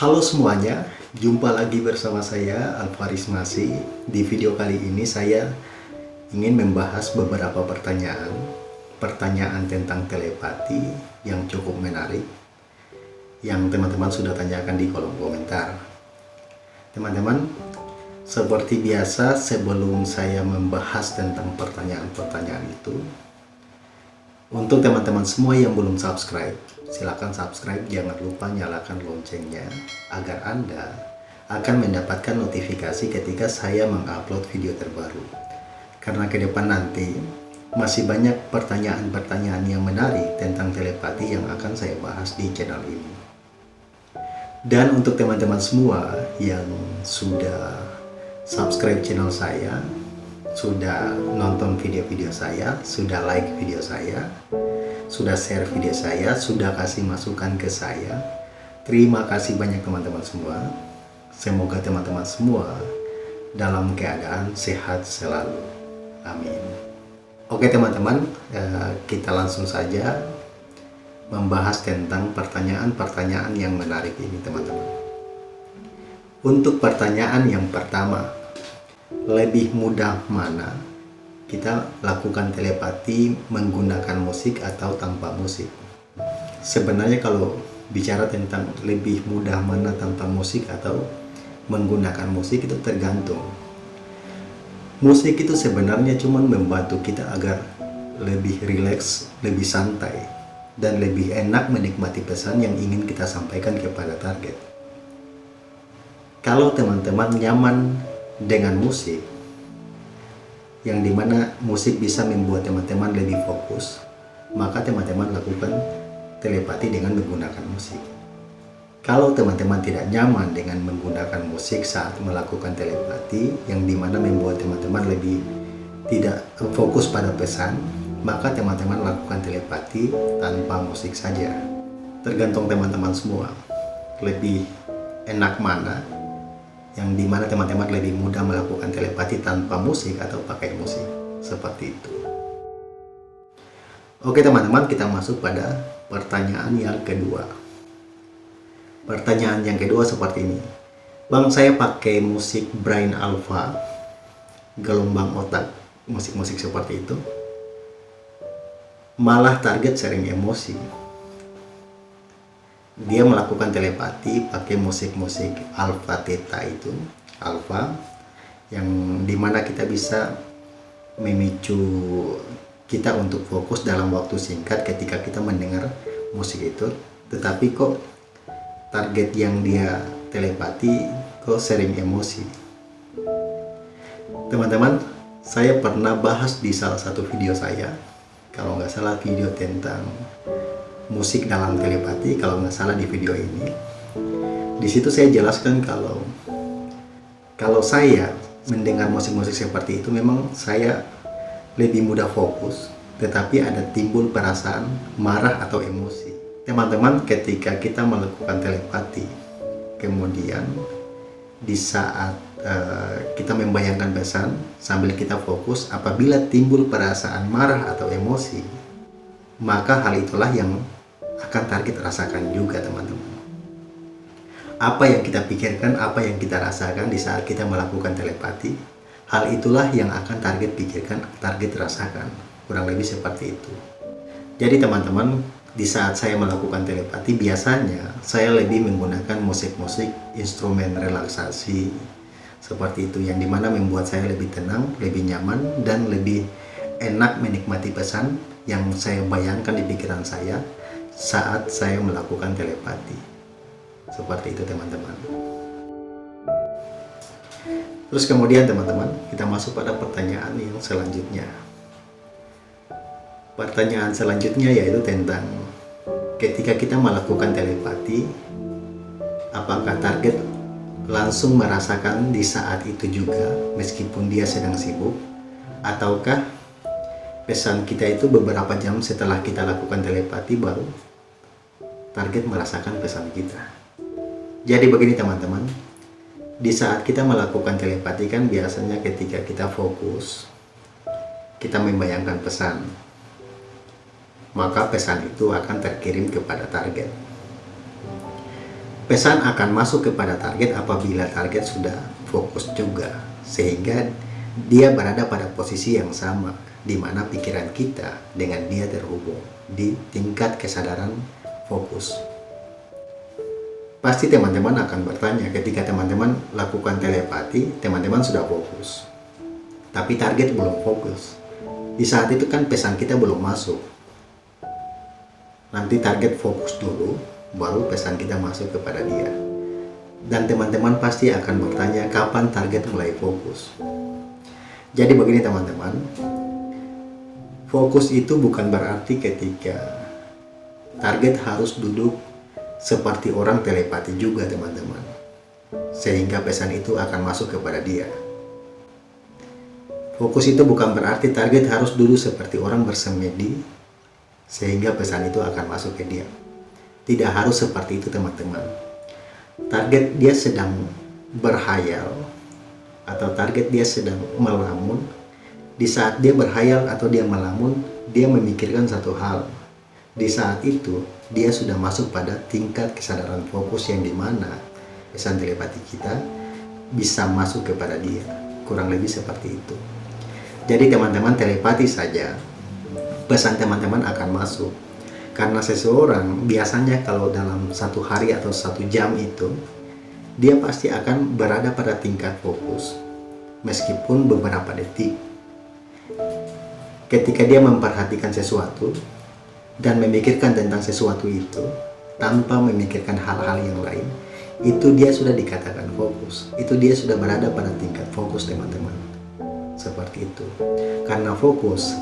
Halo semuanya, jumpa lagi bersama saya Alvaris Masi. Di video kali ini saya ingin membahas beberapa pertanyaan pertanyaan tentang telepati yang cukup menarik yang teman-teman sudah tanyakan di kolom komentar. Teman-teman, seperti biasa sebelum saya membahas tentang pertanyaan-pertanyaan itu, untuk teman-teman semua yang belum subscribe, silakan subscribe, jangan lupa nyalakan loncengnya agar Anda akan mendapatkan notifikasi ketika saya mengupload video terbaru. Karena ke depan nanti masih banyak pertanyaan-pertanyaan yang menarik tentang telepati yang akan saya bahas di channel ini. Dan untuk teman-teman semua yang sudah subscribe channel saya, sudah nonton video-video saya, sudah like video saya, sudah share video saya, sudah kasih masukan ke saya. Terima kasih banyak teman-teman semua. Semoga teman-teman semua dalam keadaan sehat selalu. Amin. Oke teman-teman, eh, kita langsung saja membahas tentang pertanyaan-pertanyaan yang menarik ini teman-teman. Untuk pertanyaan yang pertama, lebih mudah mana kita lakukan telepati menggunakan musik atau tanpa musik? Sebenarnya kalau bicara tentang lebih mudah mana tanpa musik atau menggunakan musik itu tergantung. Musik itu sebenarnya cuma membantu kita agar lebih rileks, lebih santai dan lebih enak menikmati pesan yang ingin kita sampaikan kepada target. Kalau teman-teman nyaman dengan musik. Yang di mana musik bisa membuat teman-teman lebih fokus maka teman-teman lakukan telepati dengan menggunakan musik. Kalau teman-teman tidak nyaman dengan menggunakan musik saat melakukan telepati yang di mana membuat teman-teman lebih tidak fokus pada pesan maka teman-teman lakukan telepati tanpa musik saja. Tergantung teman-teman semua. Lebih enak mana yang di mana teman-teman lebih mudah melakukan telepati tanpa musik atau pakai musik. Seperti itu. Oke teman-teman kita masuk pada pertanyaan yang kedua. Pertanyaan yang kedua seperti ini. Bang saya pakai musik Brain Alpha gelombang otak musik-musik seperti itu. Malah target sering emosi dia melakukan telepati pakai musik-musik alfa theta itu alfa yang di mana kita bisa memicu kita untuk fokus dalam waktu singkat ketika kita mendengar musik itu. Tetapi kok target yang dia telepati kok sering emosi. Teman-teman saya pernah bahas di salah satu video saya kalau nggak salah video tentang musik dalam telepati kalau nggak salah di video ini. Di situ saya jelaskan kalau kalau saya mendengar musik-musik seperti itu memang saya lebih mudah fokus tetapi ada timbul perasaan marah atau emosi. Teman-teman ketika kita melakukan telepati kemudian di saat uh, kita membayangkan pesan sambil kita fokus apabila timbul perasaan marah atau emosi maka hal itulah yang akan target rasakan juga teman-teman. Apa yang kita pikirkan, apa yang kita rasakan di saat kita melakukan telepati hal itulah yang akan target pikirkan, target rasakan. Kurang lebih seperti itu. Jadi teman-teman di saat saya melakukan telepati biasanya saya lebih menggunakan musik-musik instrumen relaksasi seperti itu yang di mana membuat saya lebih tenang, lebih nyaman dan lebih enak menikmati pesan yang saya bayangkan di pikiran saya saat saya melakukan telepati. Seperti itu teman-teman. Terus kemudian teman-teman, kita masuk pada pertanyaan yang selanjutnya. Pertanyaan selanjutnya yaitu tentang ketika kita melakukan telepati, apakah target langsung merasakan di saat itu juga meskipun dia sedang sibuk ataukah pesan kita itu beberapa jam setelah kita lakukan telepati baru target merasakan pesan kita. Jadi begini teman-teman, di saat kita melakukan telepati kan biasanya ketika kita fokus, kita membayangkan pesan, maka pesan itu akan terkirim kepada target. pesan akan masuk kepada target apabila target sudah fokus juga sehingga dia berada pada posisi yang sama di mana pikiran kita dengan dia terhubung di tingkat kesadaran fokus pasti teman-teman akan bertanya ketika teman-teman lakukan telepati teman-teman sudah fokus tapi target belum fokus di saat itu kan pesan kita belum masuk nanti target fokus dulu baru pesan kita masuk kepada dia. Dan teman-teman pasti akan bertanya kapan target mulai fokus. Jadi begini teman-teman, fokus itu bukan berarti ketika target harus duduk seperti orang telepati juga teman-teman. Sehingga pesan itu akan masuk kepada dia. Fokus itu bukan berarti target harus duduk seperti orang bersemedi sehingga pesan itu akan masuk ke dia. Tidak harus seperti itu teman-teman. Target dia sedang berhayal atau target dia sedang melamun. Di saat dia berhayal atau dia melamun, dia memikirkan satu hal. Di saat itu, dia sudah masuk pada tingkat kesadaran fokus yang di mana pesan telepati kita bisa masuk kepada dia. Kurang lebih seperti itu. Jadi teman-teman telepati saja, pesan teman-teman akan masuk karena seseorang biasanya kalau dalam satu hari atau satu jam itu dia pasti akan berada pada tingkat fokus meskipun beberapa detik ketika dia memperhatikan sesuatu dan memikirkan tentang sesuatu itu tanpa memikirkan hal-hal yang lain itu dia sudah dikatakan fokus itu dia sudah berada pada tingkat fokus teman-teman seperti itu karena fokus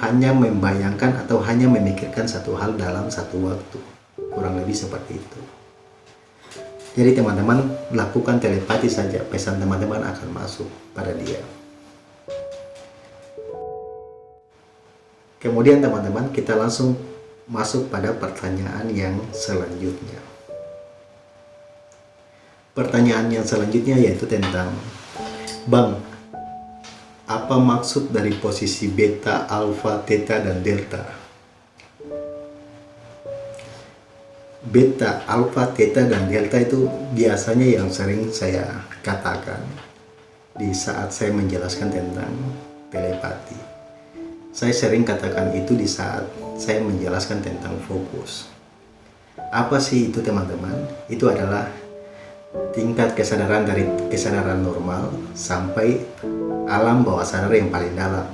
hanya membayangkan atau hanya memikirkan satu hal dalam satu waktu. Kurang lebih seperti itu. Jadi teman-teman lakukan telepati saja, pesan teman-teman akan masuk pada dia. Kemudian teman-teman kita langsung masuk pada pertanyaan yang selanjutnya. Pertanyaan yang selanjutnya yaitu tentang Bang, apa maksud dari posisi beta, alfa, theta, dan delta? Beta, alfa, theta, dan delta itu biasanya yang sering saya katakan di saat saya menjelaskan tentang telepati. Saya sering katakan itu di saat saya menjelaskan tentang fokus. Apa sih itu teman-teman? Itu adalah tingkat kesadaran dari kesadaran normal sampai alam bawah sadar yang paling dalam.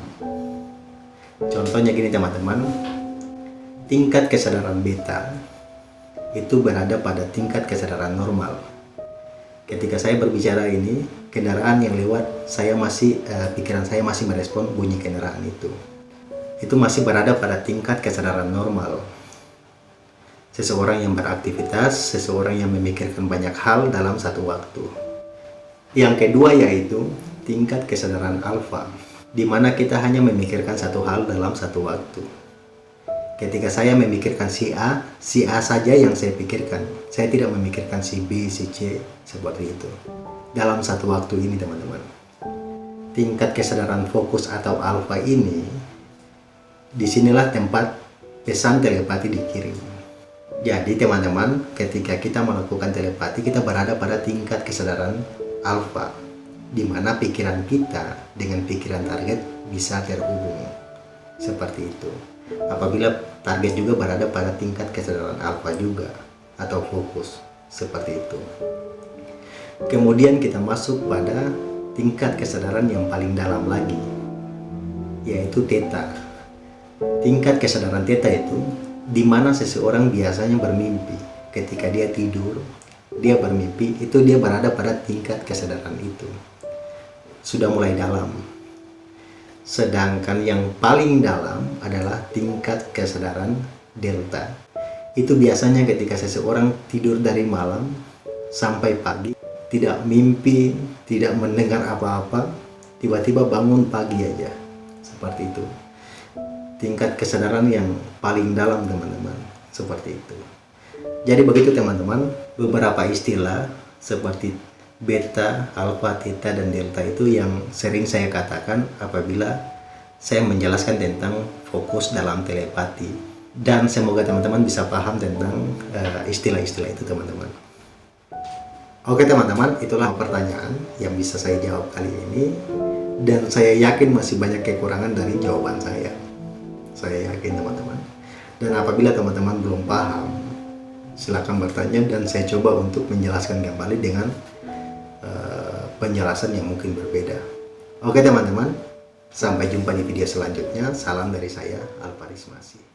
Contohnya gini teman-teman, tingkat kesadaran beta itu berada pada tingkat kesadaran normal. Ketika saya berbicara ini, kendaraan yang lewat, saya masih uh, pikiran saya masih merespon bunyi kendaraan itu. Itu masih berada pada tingkat kesadaran normal. Seseorang yang beraktivitas, seseorang yang memikirkan banyak hal dalam satu waktu. Yang kedua yaitu tingkat kesadaran alfa, di mana kita hanya memikirkan satu hal dalam satu waktu. Ketika saya memikirkan si A, si A saja yang saya pikirkan. Saya tidak memikirkan si B, si C, seperti itu. Dalam satu waktu ini, teman-teman. Tingkat kesadaran fokus atau alfa ini, di sinilah tempat pesan telepati dikirim. Jadi teman-teman, ketika kita melakukan telepati, kita berada pada tingkat kesadaran alfa di mana pikiran kita dengan pikiran target bisa terhubung seperti itu. Apabila target juga berada pada tingkat kesadaran alfa juga atau fokus. Seperti itu. Kemudian kita masuk pada tingkat kesadaran yang paling dalam lagi yaitu theta tingkat kesadaran theta itu di mana seseorang biasanya bermimpi ketika dia tidur dia bermimpi itu dia berada pada tingkat kesadaran itu sudah mulai dalam. Sedangkan yang paling dalam adalah tingkat kesadaran delta. Itu biasanya ketika seseorang tidur dari malam sampai pagi, tidak mimpi, tidak mendengar apa-apa, tiba-tiba bangun pagi aja. Seperti itu. Tingkat kesadaran yang paling dalam teman-teman. Seperti itu. Jadi begitu teman-teman, beberapa istilah seperti beta, alfa, theta, dan delta itu yang sering saya katakan apabila saya menjelaskan tentang fokus dalam telepati dan semoga teman-teman bisa paham tentang eh, istilah-istilah uh, itu teman-teman Oke teman-teman, itulah pertanyaan yang bisa saya jawab kali ini dan saya yakin masih banyak kekurangan dari jawaban saya. Saya yakin teman-teman. Dan apabila teman-teman belum paham, silakan bertanya dan saya coba untuk menjelaskan kembali dengan uh, penjelasan yang mungkin berbeda. Oke teman-teman, sampai jumpa di video selanjutnya. Salam dari saya, Alparis Masih.